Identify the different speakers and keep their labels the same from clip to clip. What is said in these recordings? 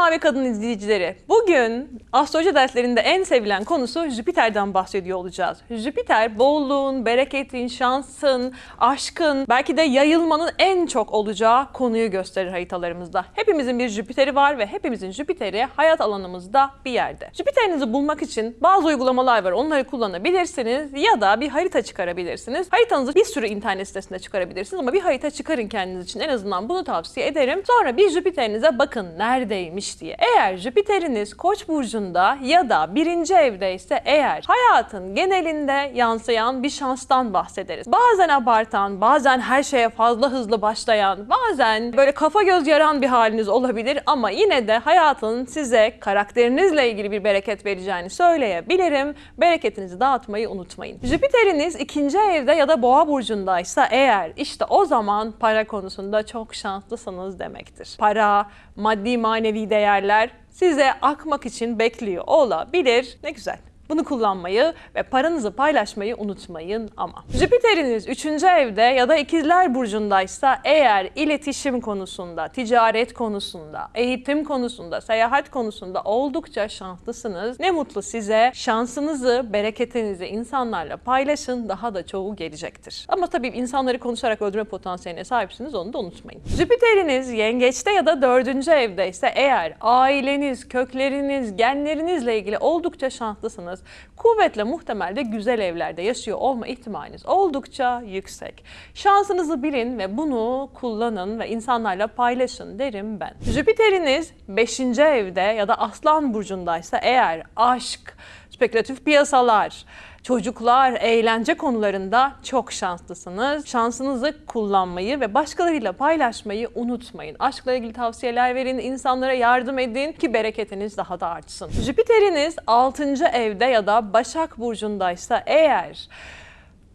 Speaker 1: Mavi Kadın izleyicileri, bugün astroloji derslerinde en sevilen konusu Jüpiter'den bahsediyor olacağız. Jüpiter bolluğun, bereketin, şansın, aşkın, belki de yayılmanın en çok olacağı konuyu gösterir haritalarımızda. Hepimizin bir Jüpiter'i var ve hepimizin Jüpiter'i hayat alanımızda bir yerde. Jüpiter'inizi bulmak için bazı uygulamalar var, onları kullanabilirsiniz ya da bir harita çıkarabilirsiniz. Haritanızı bir sürü internet sitesinde çıkarabilirsiniz ama bir harita çıkarın kendiniz için en azından bunu tavsiye ederim. Sonra bir Jüpiter'inize bakın neredeymiş diye. Eğer Jüpiter'iniz Koç burcunda ya da birinci evdeyse eğer hayatın genelinde yansıyan bir şanstan bahsederiz. Bazen abartan, bazen her şeye fazla hızlı başlayan, bazen böyle kafa göz yaran bir haliniz olabilir ama yine de hayatın size karakterinizle ilgili bir bereket vereceğini söyleyebilirim. Bereketinizi dağıtmayı unutmayın. Jüpiter'iniz ikinci evde ya da boğa burcundaysa eğer işte o zaman para konusunda çok şanslısınız demektir. Para, maddi manevi değerler size akmak için bekliyor olabilir. Ne güzel. Bunu kullanmayı ve paranızı paylaşmayı unutmayın ama. Jüpiter'iniz 3. evde ya da ikizler burcundaysa eğer iletişim konusunda, ticaret konusunda, eğitim konusunda, seyahat konusunda oldukça şanslısınız. Ne mutlu size. Şansınızı, bereketinizi insanlarla paylaşın. Daha da çoğu gelecektir. Ama tabii insanları konuşarak öldürme potansiyeline sahipsiniz onu da unutmayın. Jüpiter'iniz yengeçte ya da 4. evdeyse eğer aileniz, kökleriniz, genlerinizle ilgili oldukça şanslısınız kuvvetle muhtemel de güzel evlerde yaşıyor olma ihtimaliniz oldukça yüksek. Şansınızı bilin ve bunu kullanın ve insanlarla paylaşın derim ben. Jüpiter'iniz 5. evde ya da Aslan burcundaysa eğer aşk, spekülatif piyasalar, çocuklar, eğlence konularında çok şanslısınız. Şansınızı kullanmayı ve başkalarıyla paylaşmayı unutmayın. Aşkla ilgili tavsiyeler verin, insanlara yardım edin ki bereketiniz daha da artsın. Jüpiter'iniz 6. evde ya da Başak burcundaysa eğer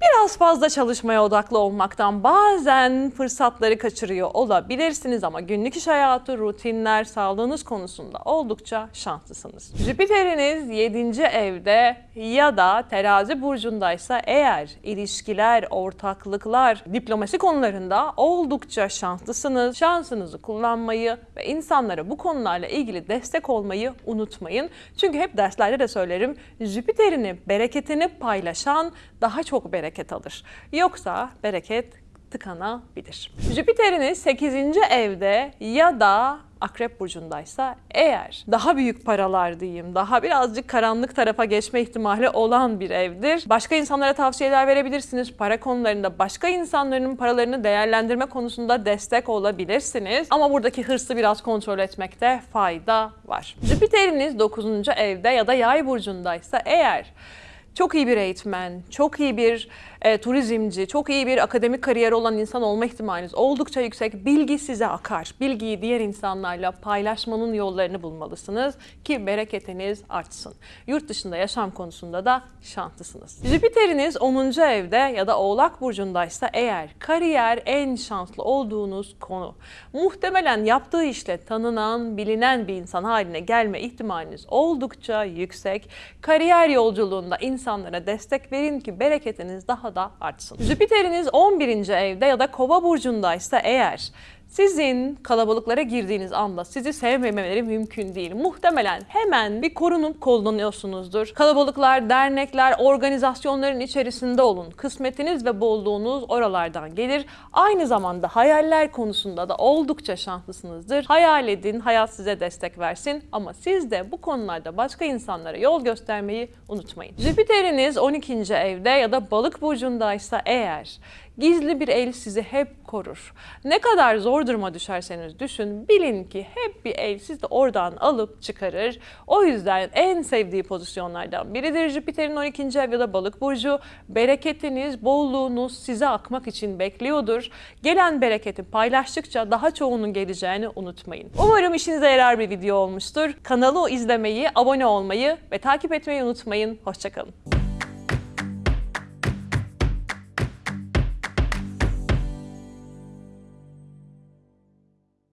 Speaker 1: Biraz fazla çalışmaya odaklı olmaktan bazen fırsatları kaçırıyor olabilirsiniz ama günlük iş hayatı, rutinler, sağlığınız konusunda oldukça şanslısınız. Jüpiter'iniz 7. evde ya da terazi burcundaysa eğer ilişkiler, ortaklıklar, diplomasi konularında oldukça şanslısınız. Şansınızı kullanmayı ve insanlara bu konularla ilgili destek olmayı unutmayın. Çünkü hep derslerde de söylerim Jüpiter'ini, bereketini paylaşan daha çok bereket alır. Yoksa bereket tıkanabilir. Jüpiter'iniz 8. evde ya da Akrep burcundaysa eğer daha büyük paralar diyeyim, daha birazcık karanlık tarafa geçme ihtimali olan bir evdir. Başka insanlara tavsiyeler verebilirsiniz. Para konularında başka insanların paralarını değerlendirme konusunda destek olabilirsiniz. Ama buradaki hırsı biraz kontrol etmekte fayda var. Jüpiter'iniz 9. evde ya da Yay burcundaysa eğer çok iyi bir eğitmen, çok iyi bir e, turizmci, çok iyi bir akademik kariyeri olan insan olma ihtimaliniz oldukça yüksek. Bilgi size akar. Bilgiyi diğer insanlarla paylaşmanın yollarını bulmalısınız ki bereketiniz artsın. Yurt dışında yaşam konusunda da şanslısınız. Jüpiter'iniz 10. evde ya da Oğlak burcundaysa eğer kariyer en şanslı olduğunuz konu. Muhtemelen yaptığı işle tanınan, bilinen bir insan haline gelme ihtimaliniz oldukça yüksek. Kariyer yolculuğunda insanlara destek verin ki bereketiniz daha da artsın. Jüpiter'iniz 11. evde ya da Kova burcundaysa eğer sizin kalabalıklara girdiğiniz anda sizi sevmemeleri mümkün değil. Muhtemelen hemen bir korunup kullanıyorsunuzdur. Kalabalıklar, dernekler, organizasyonların içerisinde olun. Kısmetiniz ve bolluğunuz oralardan gelir. Aynı zamanda hayaller konusunda da oldukça şanslısınızdır. Hayal edin, hayat size destek versin ama siz de bu konularda başka insanlara yol göstermeyi unutmayın. Jüpiter'iniz 12. evde ya da balık burcundaysa eğer Gizli bir el sizi hep korur. Ne kadar zor duruma düşerseniz düşün, bilin ki hep bir el sizi oradan alıp çıkarır. O yüzden en sevdiği pozisyonlardan biridir Jüpiter'in 12. ev ya da balık burcu. Bereketiniz, bolluğunuz size akmak için bekliyordur. Gelen bereketi paylaştıkça daha çoğunun geleceğini unutmayın. Umarım işinize yarar bir video olmuştur. Kanalı izlemeyi, abone olmayı ve takip etmeyi unutmayın. Hoşçakalın.